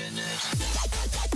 infinite.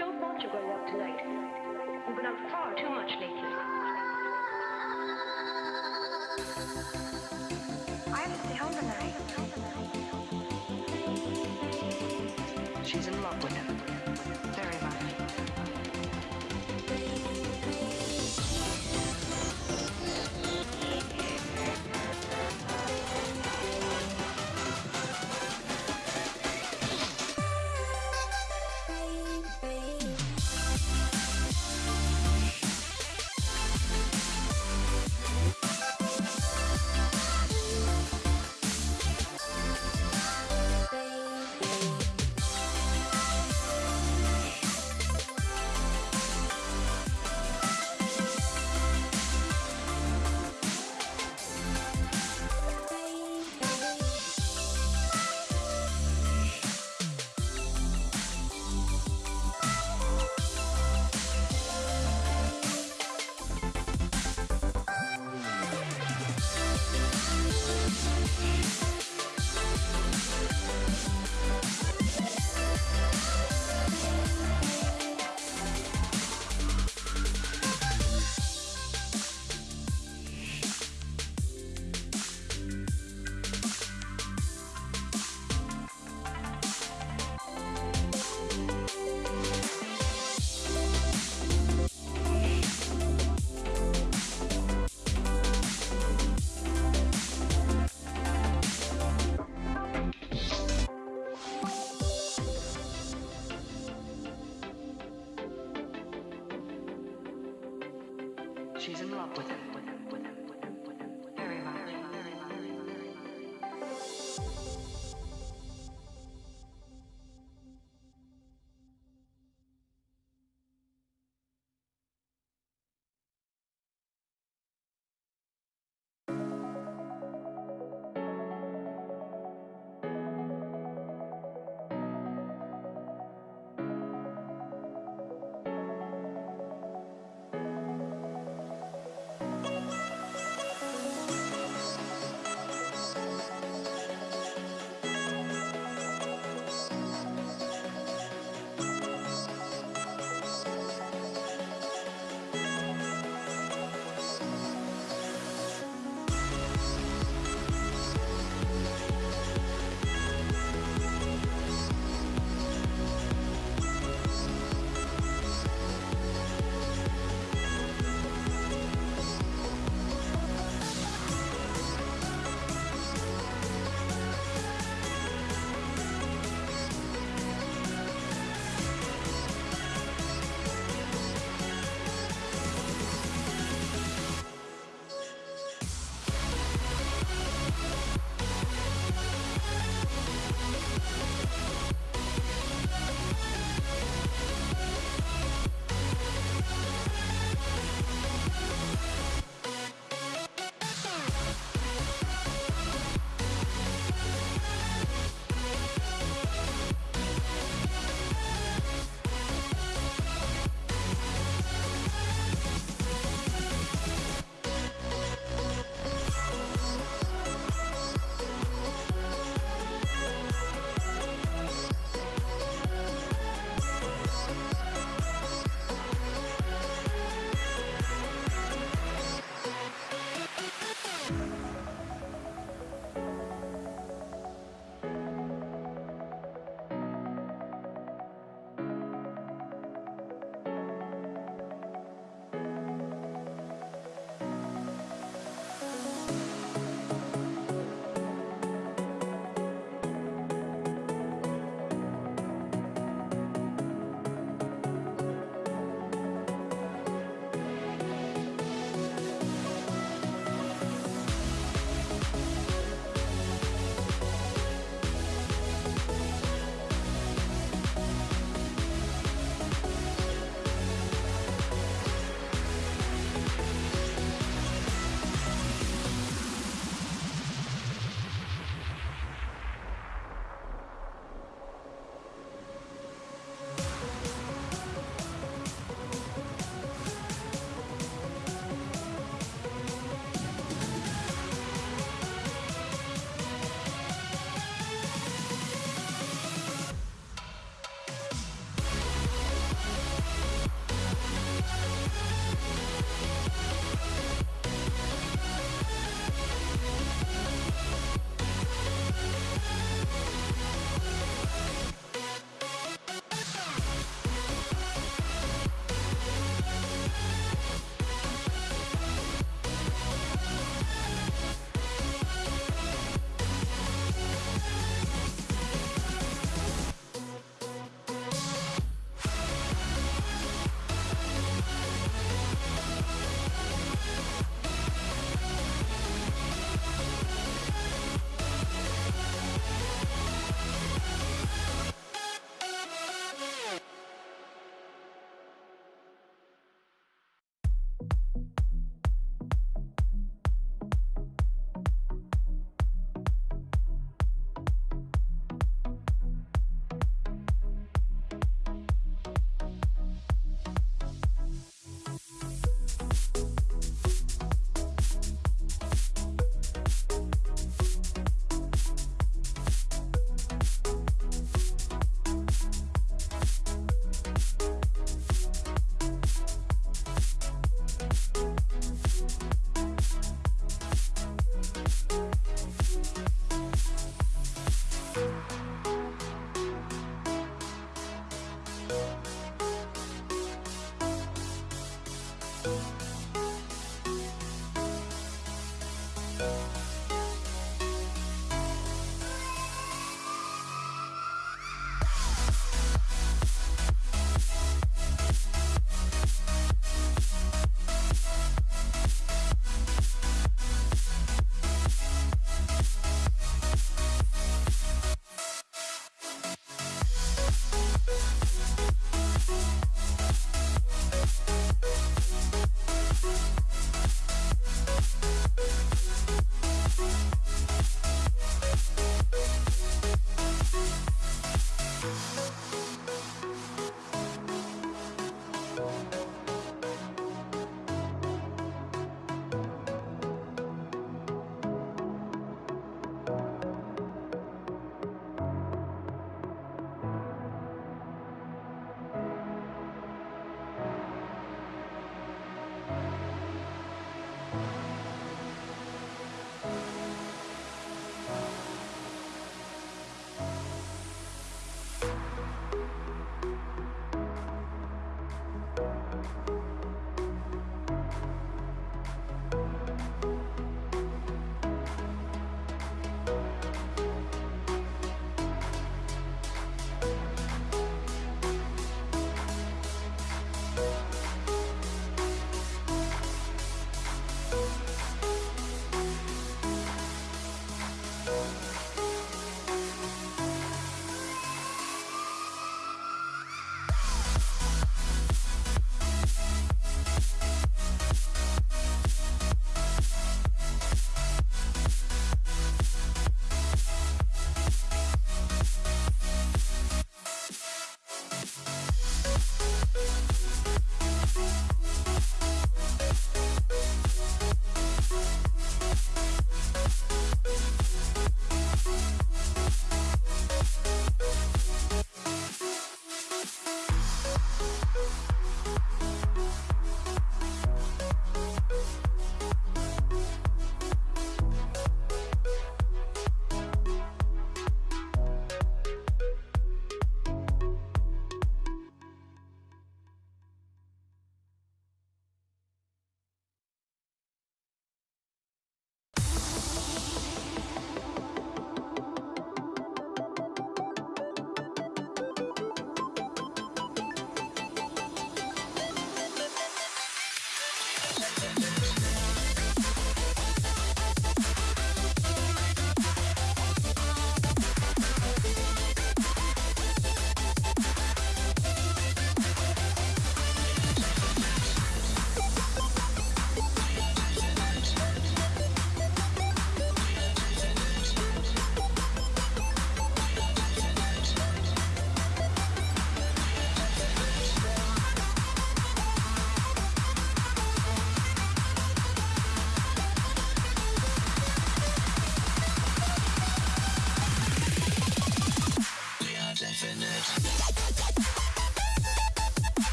don't want you going out tonight. You've been out far too much lately. I have to stay home tonight. She's in love.